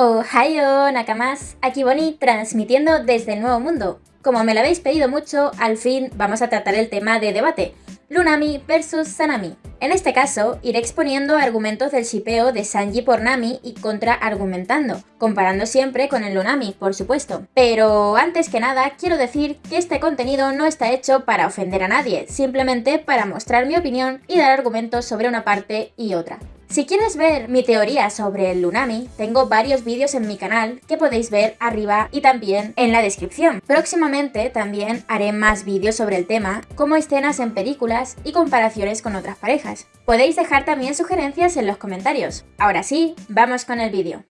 Ohio Nakamas, aquí Bonnie transmitiendo desde el Nuevo Mundo. Como me lo habéis pedido mucho, al fin vamos a tratar el tema de debate, Lunami versus Sanami. En este caso, iré exponiendo argumentos del shipeo de Sanji por Nami y contraargumentando, comparando siempre con el Lunami, por supuesto. Pero antes que nada, quiero decir que este contenido no está hecho para ofender a nadie, simplemente para mostrar mi opinión y dar argumentos sobre una parte y otra. Si quieres ver mi teoría sobre el Lunami, tengo varios vídeos en mi canal que podéis ver arriba y también en la descripción. Próximamente también haré más vídeos sobre el tema, como escenas en películas y comparaciones con otras parejas. Podéis dejar también sugerencias en los comentarios. Ahora sí, vamos con el vídeo.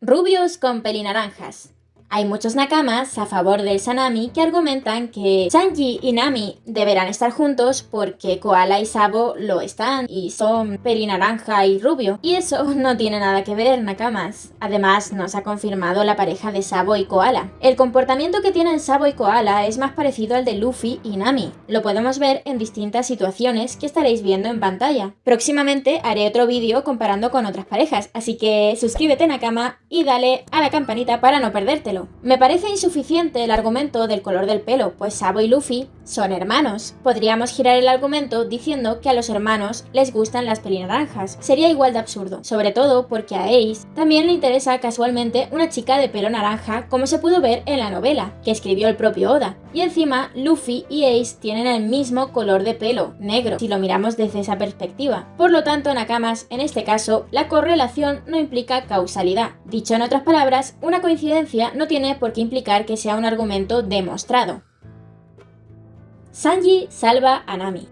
Rubios con pelinaranjas. Hay muchos nakamas a favor del Sanami que argumentan que Sanji y Nami deberán estar juntos porque Koala y Sabo lo están y son pelinaranja y rubio. Y eso no tiene nada que ver, nakamas. Además, nos ha confirmado la pareja de Sabo y Koala. El comportamiento que tienen Sabo y Koala es más parecido al de Luffy y Nami. Lo podemos ver en distintas situaciones que estaréis viendo en pantalla. Próximamente haré otro vídeo comparando con otras parejas, así que suscríbete Nakama y dale a la campanita para no perdértelo. Me parece insuficiente el argumento del color del pelo, pues Sabo y Luffy son hermanos. Podríamos girar el argumento diciendo que a los hermanos les gustan las pelinaranjas. Sería igual de absurdo, sobre todo porque a Ace también le interesa casualmente una chica de pelo naranja como se pudo ver en la novela, que escribió el propio Oda. Y encima, Luffy y Ace tienen el mismo color de pelo, negro, si lo miramos desde esa perspectiva. Por lo tanto, Nakamas, en este caso, la correlación no implica causalidad. Dicho en otras palabras, una coincidencia no tiene por qué implicar que sea un argumento demostrado. Sanji salva a Nami.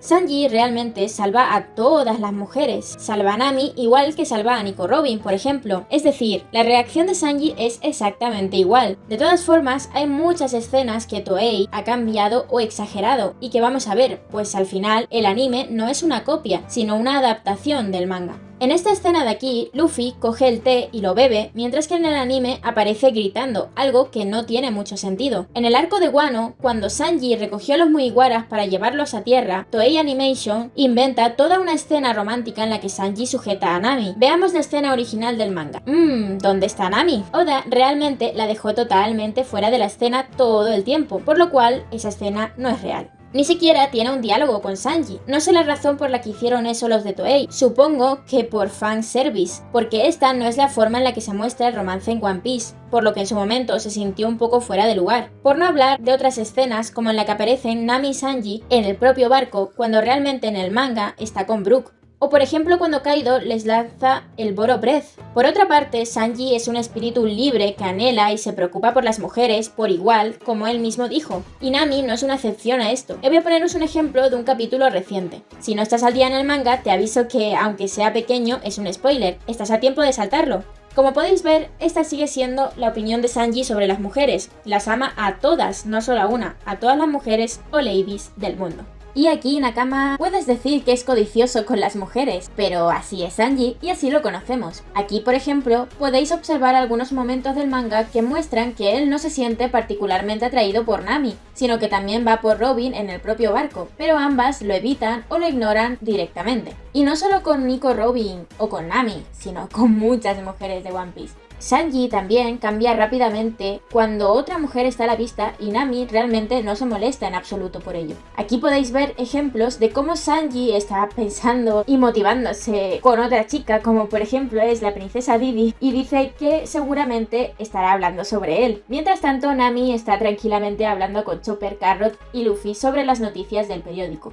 Sanji realmente salva a todas las mujeres, salva a Nami igual que salva a Nico Robin, por ejemplo. Es decir, la reacción de Sanji es exactamente igual. De todas formas, hay muchas escenas que Toei ha cambiado o exagerado y que vamos a ver, pues al final el anime no es una copia, sino una adaptación del manga. En esta escena de aquí, Luffy coge el té y lo bebe, mientras que en el anime aparece gritando, algo que no tiene mucho sentido. En el arco de Wano, cuando Sanji recogió a los Mugiwaras para llevarlos a tierra, Toei Animation inventa toda una escena romántica en la que Sanji sujeta a Nami. Veamos la escena original del manga. Mmm, ¿dónde está Nami? Oda realmente la dejó totalmente fuera de la escena todo el tiempo, por lo cual esa escena no es real. Ni siquiera tiene un diálogo con Sanji. No sé la razón por la que hicieron eso los de Toei. Supongo que por fanservice, porque esta no es la forma en la que se muestra el romance en One Piece, por lo que en su momento se sintió un poco fuera de lugar. Por no hablar de otras escenas como en la que aparecen Nami y Sanji en el propio barco, cuando realmente en el manga está con Brook, o por ejemplo cuando Kaido les lanza el Boro Breath. Por otra parte, Sanji es un espíritu libre que anhela y se preocupa por las mujeres por igual, como él mismo dijo. Y Nami no es una excepción a esto. Y voy a poneros un ejemplo de un capítulo reciente. Si no estás al día en el manga, te aviso que, aunque sea pequeño, es un spoiler. Estás a tiempo de saltarlo. Como podéis ver, esta sigue siendo la opinión de Sanji sobre las mujeres. Las ama a todas, no solo a una, a todas las mujeres o ladies del mundo. Y aquí Nakama puedes decir que es codicioso con las mujeres, pero así es Sanji y así lo conocemos. Aquí por ejemplo podéis observar algunos momentos del manga que muestran que él no se siente particularmente atraído por Nami, sino que también va por Robin en el propio barco, pero ambas lo evitan o lo ignoran directamente. Y no solo con Nico Robin o con Nami, sino con muchas mujeres de One Piece. Sanji también cambia rápidamente cuando otra mujer está a la vista y Nami realmente no se molesta en absoluto por ello. Aquí podéis ver ejemplos de cómo Sanji está pensando y motivándose con otra chica, como por ejemplo es la princesa Didi, y dice que seguramente estará hablando sobre él. Mientras tanto, Nami está tranquilamente hablando con Chopper, Carrot y Luffy sobre las noticias del periódico.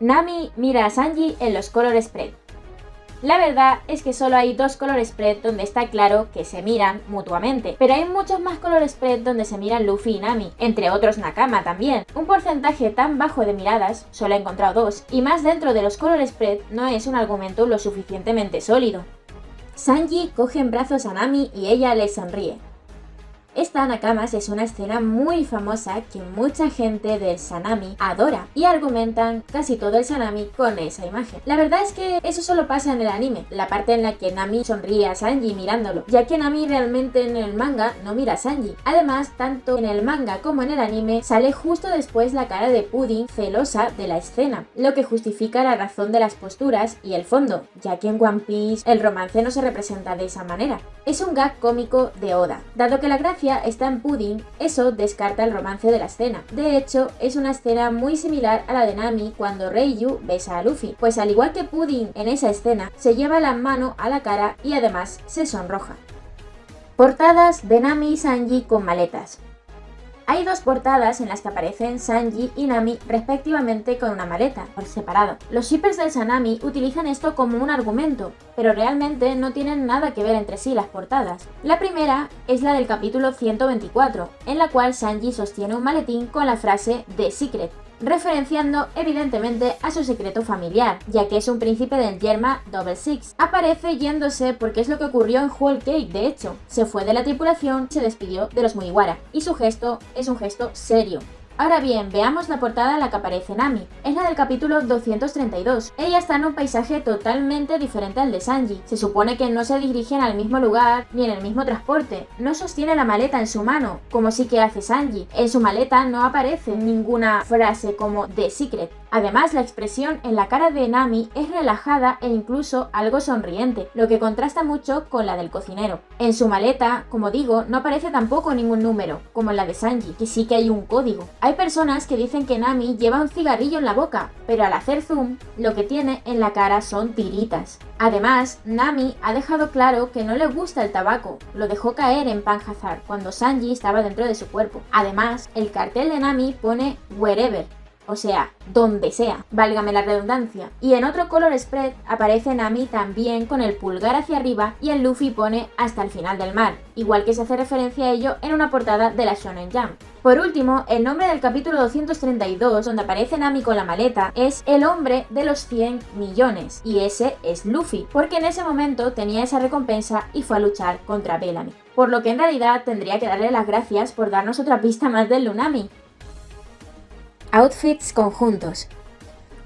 Nami mira a Sanji en los color spread. La verdad es que solo hay dos color spread donde está claro que se miran mutuamente, pero hay muchos más color spread donde se miran Luffy y Nami, entre otros Nakama también. Un porcentaje tan bajo de miradas, solo he encontrado dos, y más dentro de los color spread no es un argumento lo suficientemente sólido. Sanji coge en brazos a Nami y ella le sonríe. Esta Nakamas es una escena muy famosa que mucha gente del Sanami adora y argumentan casi todo el Sanami con esa imagen. La verdad es que eso solo pasa en el anime, la parte en la que Nami sonríe a Sanji mirándolo, ya que Nami realmente en el manga no mira a Sanji. Además, tanto en el manga como en el anime sale justo después la cara de Pudding celosa de la escena, lo que justifica la razón de las posturas y el fondo, ya que en One Piece el romance no se representa de esa manera. Es un gag cómico de Oda. Dado que la gracia está en Pudding, eso descarta el romance de la escena. De hecho, es una escena muy similar a la de Nami cuando Reiyu besa a Luffy, pues al igual que Pudding en esa escena, se lleva la mano a la cara y además se sonroja. Portadas de Nami y Sanji con maletas. Hay dos portadas en las que aparecen Sanji y Nami respectivamente con una maleta, por separado. Los shippers del Sanami utilizan esto como un argumento, pero realmente no tienen nada que ver entre sí las portadas. La primera es la del capítulo 124, en la cual Sanji sostiene un maletín con la frase The Secret, referenciando evidentemente a su secreto familiar, ya que es un príncipe del Yerma Double Six. Aparece yéndose porque es lo que ocurrió en Whole Cake, de hecho. Se fue de la tripulación, se despidió de los Mugiwara, y su gesto es un gesto serio. Ahora bien, veamos la portada en la que aparece Nami. Es la del capítulo 232. Ella está en un paisaje totalmente diferente al de Sanji. Se supone que no se dirigen al mismo lugar ni en el mismo transporte. No sostiene la maleta en su mano, como sí que hace Sanji. En su maleta no aparece ninguna frase como The Secret. Además, la expresión en la cara de Nami es relajada e incluso algo sonriente, lo que contrasta mucho con la del cocinero. En su maleta, como digo, no aparece tampoco ningún número, como en la de Sanji, que sí que hay un código. Personas que dicen que Nami lleva un cigarrillo en la boca, pero al hacer zoom, lo que tiene en la cara son tiritas. Además, Nami ha dejado claro que no le gusta el tabaco, lo dejó caer en Panhazar cuando Sanji estaba dentro de su cuerpo. Además, el cartel de Nami pone Wherever, o sea, donde sea, válgame la redundancia. Y en otro color spread aparece Nami también con el pulgar hacia arriba y el Luffy pone hasta el final del mar, igual que se hace referencia a ello en una portada de la Shonen Jump. Por último, el nombre del capítulo 232, donde aparece Nami con la maleta, es el hombre de los 100 millones, y ese es Luffy, porque en ese momento tenía esa recompensa y fue a luchar contra Bellamy. Por lo que en realidad tendría que darle las gracias por darnos otra pista más del Lunami, Outfits conjuntos.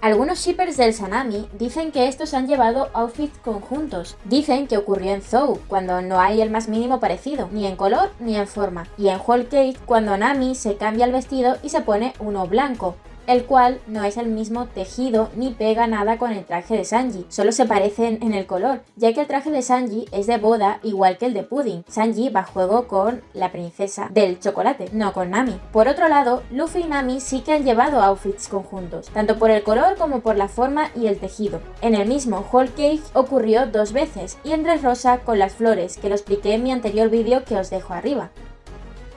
Algunos shippers del Sanami dicen que estos han llevado outfits conjuntos. Dicen que ocurrió en Zou, cuando no hay el más mínimo parecido, ni en color ni en forma. Y en Whole Cake, cuando Nami se cambia el vestido y se pone uno blanco el cual no es el mismo tejido ni pega nada con el traje de Sanji, solo se parecen en el color, ya que el traje de Sanji es de boda igual que el de Pudding. Sanji va a juego con la princesa del chocolate, no con Nami. Por otro lado, Luffy y Nami sí que han llevado outfits conjuntos, tanto por el color como por la forma y el tejido. En el mismo Whole Cake ocurrió dos veces, y en rosa con las flores, que lo expliqué en mi anterior vídeo que os dejo arriba.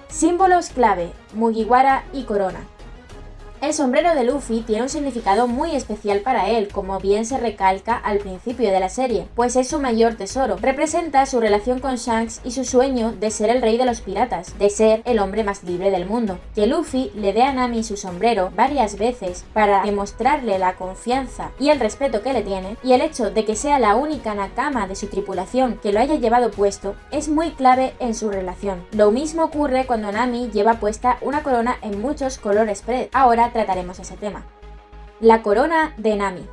Símbolos clave, Mugiwara y Corona. El sombrero de Luffy tiene un significado muy especial para él, como bien se recalca al principio de la serie, pues es su mayor tesoro. Representa su relación con Shanks y su sueño de ser el rey de los piratas, de ser el hombre más libre del mundo. Que Luffy le dé a Nami su sombrero varias veces para demostrarle la confianza y el respeto que le tiene, y el hecho de que sea la única Nakama de su tripulación que lo haya llevado puesto, es muy clave en su relación. Lo mismo ocurre cuando Nami lleva puesta una corona en muchos colores spread. Ahora trataremos ese tema. La corona de Nami.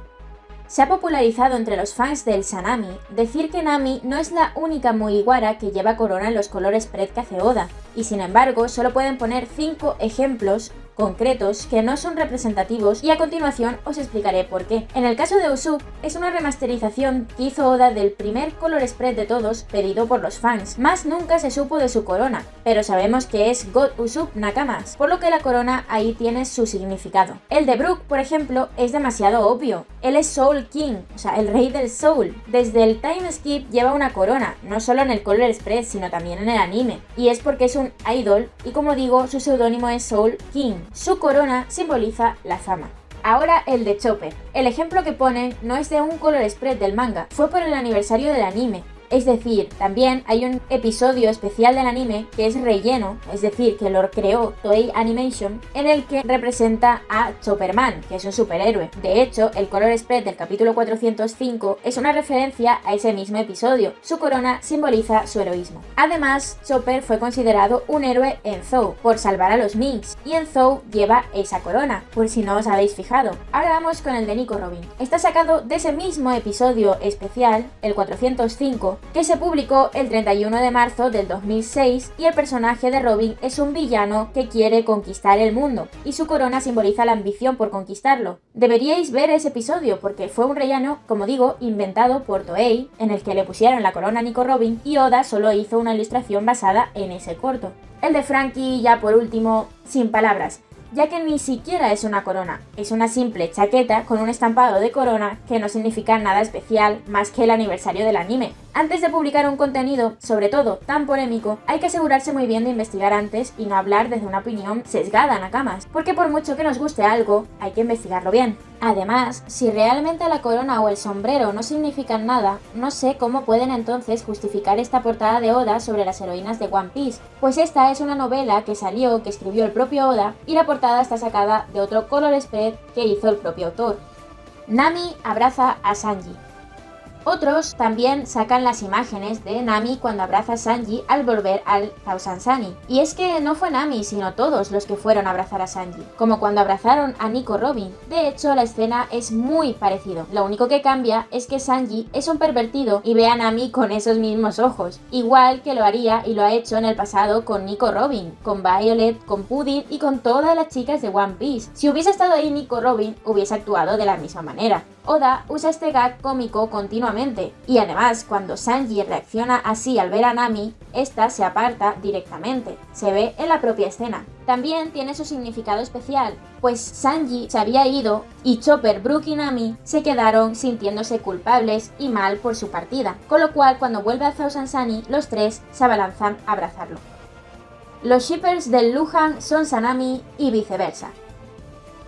Se ha popularizado entre los fans del Sanami decir que Nami no es la única Mugiwara que lleva corona en los colores hace Oda, y sin embargo solo pueden poner 5 ejemplos concretos que no son representativos y a continuación os explicaré por qué. En el caso de Usopp, es una remasterización que hizo Oda del primer color spread de todos pedido por los fans, más nunca se supo de su corona, pero sabemos que es God Usopp Nakamas, por lo que la corona ahí tiene su significado. El de Brook, por ejemplo, es demasiado obvio, él es Soul King, o sea, el rey del Soul. Desde el time skip lleva una corona, no solo en el color spread, sino también en el anime, y es porque es un idol, y como digo, su seudónimo es Soul King. Su corona simboliza la fama. Ahora el de Chopper. El ejemplo que ponen no es de un color spread del manga, fue por el aniversario del anime, Es decir, también hay un episodio especial del anime que es relleno, es decir, que lo creó Toei Animation, en el que representa a Chopperman, que es un superhéroe. De hecho, el color spread del capítulo 405 es una referencia a ese mismo episodio. Su corona simboliza su heroísmo. Además, Chopper fue considerado un héroe en Zou por salvar a los Minks, y en Zou lleva esa corona, por si no os habéis fijado. Ahora vamos con el de Nico Robin. Está sacado de ese mismo episodio especial, el 405, que se publicó el 31 de marzo del 2006 y el personaje de Robin es un villano que quiere conquistar el mundo y su corona simboliza la ambición por conquistarlo. Deberíais ver ese episodio porque fue un rellano, como digo, inventado por Toei, en el que le pusieron la corona a Nico Robin y Oda solo hizo una ilustración basada en ese corto. El de Frankie, ya por último, sin palabras ya que ni siquiera es una corona, es una simple chaqueta con un estampado de corona que no significa nada especial más que el aniversario del anime. Antes de publicar un contenido, sobre todo tan polémico, hay que asegurarse muy bien de investigar antes y no hablar desde una opinión sesgada, nakamas, porque por mucho que nos guste algo, hay que investigarlo bien. Además, si realmente la corona o el sombrero no significan nada, no sé cómo pueden entonces justificar esta portada de Oda sobre las heroínas de One Piece, pues esta es una novela que salió, que escribió el propio Oda, y la portada está sacada de otro color spread que hizo el propio autor. Nami abraza a Sanji. Otros también sacan las imágenes de Nami cuando abraza a Sanji al volver al Thousand Sunny. Y es que no fue Nami, sino todos los que fueron a abrazar a Sanji, como cuando abrazaron a Nico Robin. De hecho, la escena es muy parecido. Lo único que cambia es que Sanji es un pervertido y ve a Nami con esos mismos ojos, igual que lo haría y lo ha hecho en el pasado con Nico Robin, con Violet, con Pudding y con todas las chicas de One Piece. Si hubiese estado ahí Nico Robin, hubiese actuado de la misma manera. Oda usa este gag cómico continuamente, y además cuando Sanji reacciona así al ver a Nami, esta se aparta directamente, se ve en la propia escena. También tiene su significado especial, pues Sanji se había ido y Chopper, Brook y Nami se quedaron sintiéndose culpables y mal por su partida, con lo cual cuando vuelve a Thousand Sunny, los tres se abalanzan a abrazarlo. Los shippers del Luhan son Sanami y viceversa.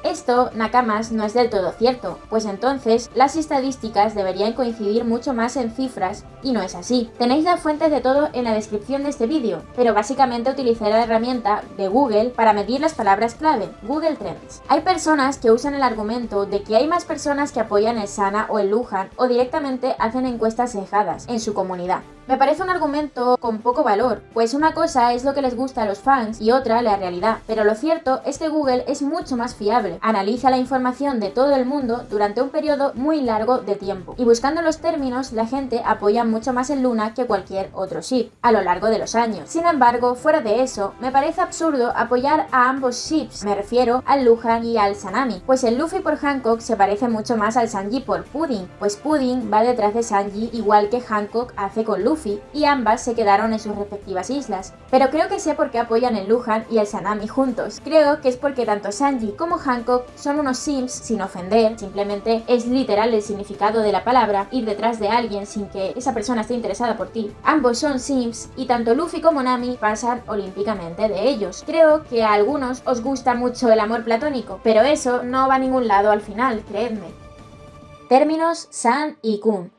Esto, Nakamas, no es del todo cierto, pues entonces las estadísticas deberían coincidir mucho más en cifras y no es así. Tenéis las fuentes de todo en la descripción de este vídeo, pero básicamente utilicé la herramienta de Google para medir las palabras clave, Google Trends. Hay personas que usan el argumento de que hay más personas que apoyan el Sana o el Lujan o directamente hacen encuestas cejadas en su comunidad. Me parece un argumento con poco valor, pues una cosa es lo que les gusta a los fans y otra la realidad, pero lo cierto es que Google es mucho más fiable, analiza la información de todo el mundo durante un periodo muy largo de tiempo, y buscando los términos la gente apoya mucho más en Luna que cualquier otro ship, a lo largo de los años. Sin embargo, fuera de eso, me parece absurdo apoyar a ambos ships, me refiero al Luhan y al Sanami, pues el Luffy por Hancock se parece mucho más al Sanji por Pudding, pues Pudding va detrás de Sanji igual que Hancock hace con Luffy, y ambas se quedaron en sus respectivas islas. Pero creo que sé por qué apoyan el Luhan y el Sanami juntos. Creo que es porque tanto Sanji como Hancock son unos sims sin ofender, simplemente es literal el significado de la palabra, ir detrás de alguien sin que esa persona esté interesada por ti. Ambos son sims y tanto Luffy como Nami pasan olímpicamente de ellos. Creo que a algunos os gusta mucho el amor platónico, pero eso no va a ningún lado al final, creedme. Términos San y Kun.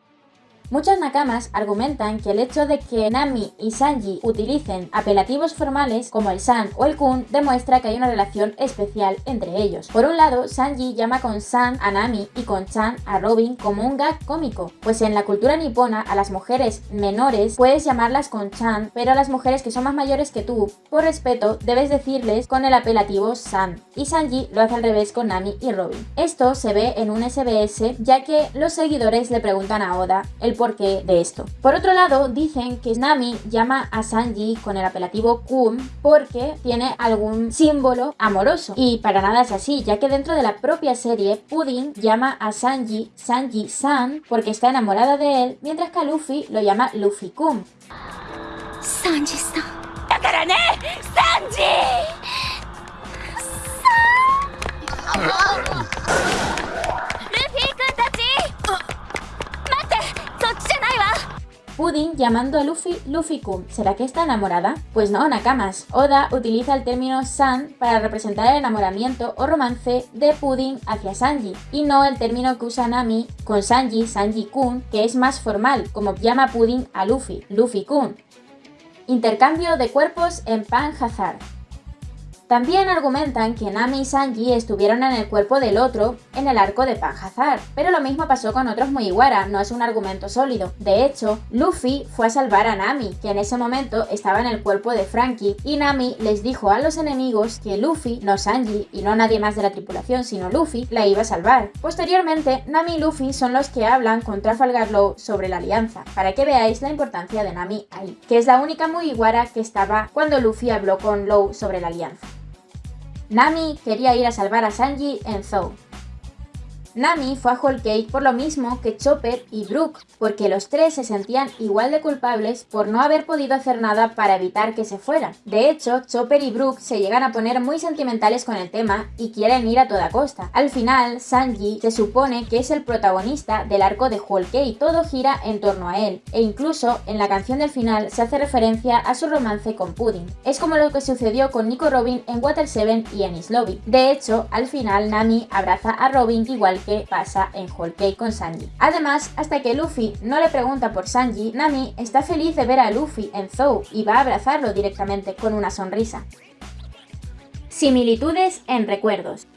Muchos nakamas argumentan que el hecho de que Nami y Sanji utilicen apelativos formales como el San o el Kun demuestra que hay una relación especial entre ellos. Por un lado, Sanji llama con San a Nami y con Chan a Robin como un gag cómico, pues en la cultura nipona a las mujeres menores puedes llamarlas con Chan, pero a las mujeres que son más mayores que tú, por respeto, debes decirles con el apelativo San, y Sanji lo hace al revés con Nami y Robin. Esto se ve en un SBS ya que los seguidores le preguntan a Oda el porqué de esto. Por otro lado, dicen que Nami llama a Sanji con el apelativo Kun porque tiene algún símbolo amoroso. Y para nada es así, ya que dentro de la propia serie, Pudding llama a Sanji Sanji-san porque está enamorada de él, mientras que a Luffy lo llama Luffy-kun. Sanji-san. ¡Sanji! Pudding llamando a Luffy Luffy-kun. ¿Será que está enamorada? Pues no, Nakamas. Oda utiliza el término San para representar el enamoramiento o romance de Pudding hacia Sanji, y no el término que usa Nami con Sanji, Sanji-kun, que es más formal, como llama Pudding a Luffy, Luffy-kun. Intercambio de cuerpos en Pan Hazard. También argumentan que Nami y Sanji estuvieron en el cuerpo del otro en el arco de Panhazar, pero lo mismo pasó con otros Mugiwara, no es un argumento sólido. De hecho, Luffy fue a salvar a Nami, que en ese momento estaba en el cuerpo de Frankie, y Nami les dijo a los enemigos que Luffy, no Sanji y no nadie más de la tripulación sino Luffy, la iba a salvar. Posteriormente, Nami y Luffy son los que hablan con Trafalgar Law sobre la alianza, para que veáis la importancia de Nami ahí, que es la única Mugiwara que estaba cuando Luffy habló con Law sobre la alianza. Nami quería ir a salvar a Sanji en Zou, Nami fue a Whole Cake por lo mismo que Chopper y Brook, porque los tres se sentían igual de culpables por no haber podido hacer nada para evitar que se fueran. De hecho, Chopper y Brook se llegan a poner muy sentimentales con el tema y quieren ir a toda costa. Al final, Sanji se supone que es el protagonista del arco de Whole Cake, todo gira en torno a él, e incluso en la canción del final se hace referencia a su romance con Pudding. Es como lo que sucedió con Nico Robin en Water 7 y en Is Lobby. De hecho, al final Nami abraza a Robin igual que pasa en Whole Cake con Sanji. Además, hasta que Luffy no le pregunta por Sanji, Nami está feliz de ver a Luffy en Zou y va a abrazarlo directamente con una sonrisa. Similitudes en recuerdos.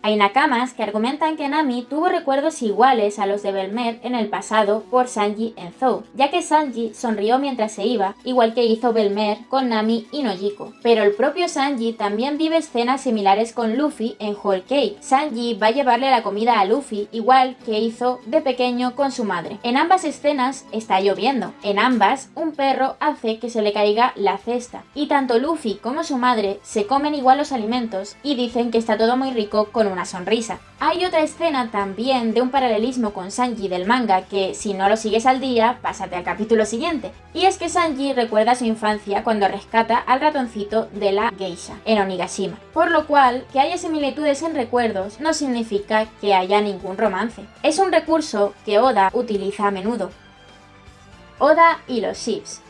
Hay nakamas que argumentan que Nami tuvo recuerdos iguales a los de Belmer en el pasado por Sanji en Zou, ya que Sanji sonrió mientras se iba, igual que hizo Belmer con Nami y Nojiko. Pero el propio Sanji también vive escenas similares con Luffy en Whole Cake. Sanji va a llevarle la comida a Luffy, igual que hizo de pequeño con su madre. En ambas escenas está lloviendo. En ambas, un perro hace que se le caiga la cesta. Y tanto Luffy como su madre se comen igual los alimentos y dicen que está todo muy rico con una sonrisa. Hay otra escena también de un paralelismo con Sanji del manga que si no lo sigues al día, pásate al capítulo siguiente. Y es que Sanji recuerda su infancia cuando rescata al ratoncito de la geisha en Onigashima. Por lo cual, que haya similitudes en recuerdos no significa que haya ningún romance. Es un recurso que Oda utiliza a menudo. Oda y los ships.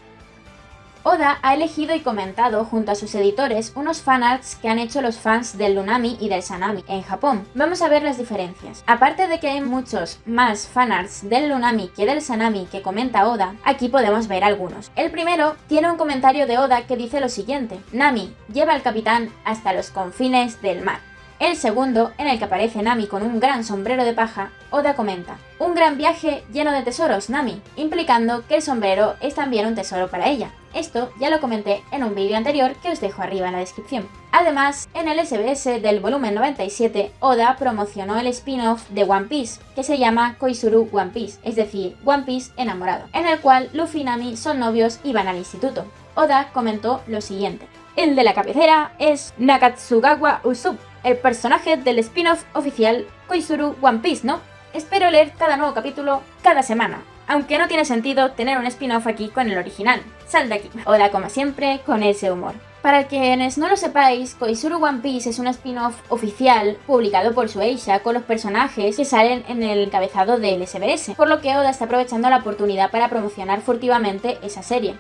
Oda ha elegido y comentado junto a sus editores unos fanarts que han hecho los fans del Lunami y del Sanami en Japón. Vamos a ver las diferencias. Aparte de que hay muchos más fanarts del Lunami que del Sanami que comenta Oda, aquí podemos ver algunos. El primero tiene un comentario de Oda que dice lo siguiente, Nami lleva al capitán hasta los confines del mar. El segundo, en el que aparece Nami con un gran sombrero de paja, Oda comenta, un gran viaje lleno de tesoros, Nami, implicando que el sombrero es también un tesoro para ella. Esto ya lo comenté en un vídeo anterior que os dejo arriba en la descripción. Además, en el SBS del volumen 97, Oda promocionó el spin-off de One Piece, que se llama Koizuru One Piece, es decir, One Piece enamorado, en el cual Luffy y Nami son novios y van al instituto. Oda comentó lo siguiente. El de la cabecera es Nakatsugawa Usopp, el personaje del spin-off oficial Koizuru One Piece, ¿no? Espero leer cada nuevo capítulo cada semana, aunque no tiene sentido tener un spin-off aquí con el original. Sal de aquí. Hola como siempre, con ese humor. Para quienes no lo sepáis, Koizuru One Piece es un spin-off oficial publicado por Shueisha con los personajes que salen en el encabezado del SBS, por lo que Oda está aprovechando la oportunidad para promocionar furtivamente esa serie.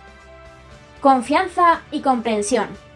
Confianza y comprensión.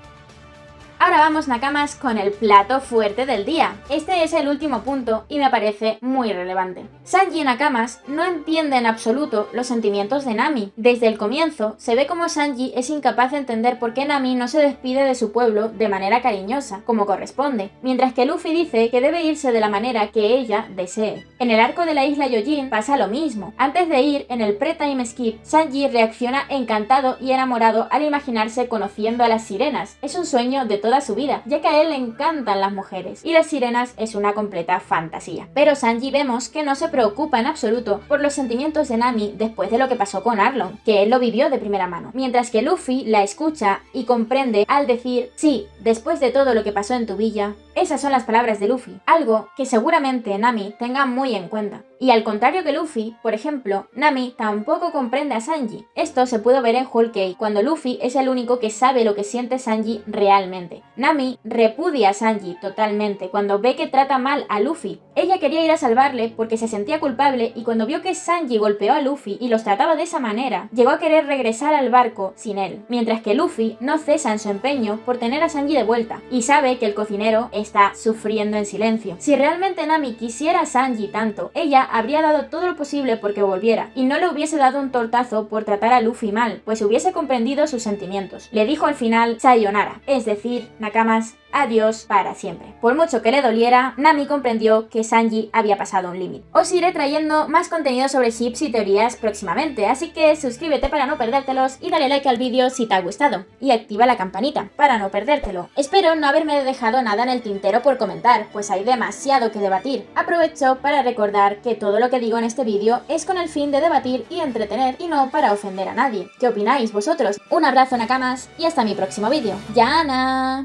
Ahora vamos Nakamas con el plato fuerte del día. Este es el último punto y me parece muy relevante. Sanji y Nakamas no entiende en absoluto los sentimientos de Nami. Desde el comienzo se ve como Sanji es incapaz de entender por qué Nami no se despide de su pueblo de manera cariñosa, como corresponde, mientras que Luffy dice que debe irse de la manera que ella desee. En el arco de la isla Yojin pasa lo mismo. Antes de ir, en el pre-time skip, Sanji reacciona encantado y enamorado al imaginarse conociendo a las sirenas. Es un sueño de todo su vida, ya que a él le encantan las mujeres, y las sirenas es una completa fantasía. Pero Sanji vemos que no se preocupa en absoluto por los sentimientos de Nami después de lo que pasó con Arlong, que él lo vivió de primera mano, mientras que Luffy la escucha y comprende al decir, sí, después de todo lo que pasó en tu villa, esas son las palabras de Luffy, algo que seguramente Nami tenga muy en cuenta. Y al contrario que Luffy, por ejemplo, Nami tampoco comprende a Sanji. Esto se pudo ver en Whole Cake, cuando Luffy es el único que sabe lo que siente Sanji realmente. Nami repudia a Sanji totalmente cuando ve que trata mal a Luffy. Ella quería ir a salvarle porque se sentía culpable y cuando vio que Sanji golpeó a Luffy y los trataba de esa manera, llegó a querer regresar al barco sin él, mientras que Luffy no cesa en su empeño por tener a Sanji de vuelta y sabe que el cocinero está sufriendo en silencio. Si realmente Nami quisiera a Sanji tanto, ella habría dado todo lo posible porque volviera y no le hubiese dado un tortazo por tratar a Luffy mal, pues hubiese comprendido sus sentimientos. Le dijo al final Sayonara, es decir, Nakamas, adiós para siempre. Por mucho que le doliera, Nami comprendió que Sanji había pasado un límite. Os iré trayendo más contenido sobre ships y teorías próximamente, así que suscríbete para no perdértelos y dale like al vídeo si te ha gustado. Y activa la campanita para no perdértelo. Espero no haberme dejado nada en el tintero por comentar, pues hay demasiado que debatir. Aprovecho para recordar que todo lo que digo en este vídeo es con el fin de debatir y entretener y no para ofender a nadie. ¿Qué opináis vosotros? Un abrazo Nakamas y hasta mi próximo vídeo. ¡Yana!